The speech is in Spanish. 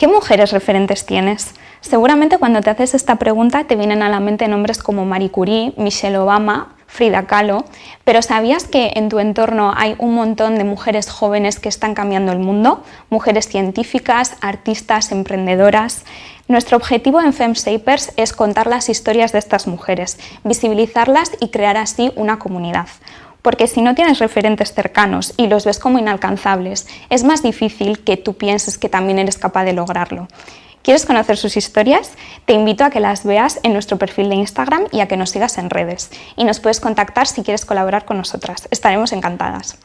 ¿Qué mujeres referentes tienes? Seguramente cuando te haces esta pregunta te vienen a la mente nombres como Marie Curie, Michelle Obama, Frida Kahlo, pero ¿sabías que en tu entorno hay un montón de mujeres jóvenes que están cambiando el mundo? Mujeres científicas, artistas, emprendedoras... Nuestro objetivo en FemShapers es contar las historias de estas mujeres, visibilizarlas y crear así una comunidad. Porque si no tienes referentes cercanos y los ves como inalcanzables, es más difícil que tú pienses que también eres capaz de lograrlo. ¿Quieres conocer sus historias? Te invito a que las veas en nuestro perfil de Instagram y a que nos sigas en redes. Y nos puedes contactar si quieres colaborar con nosotras. Estaremos encantadas.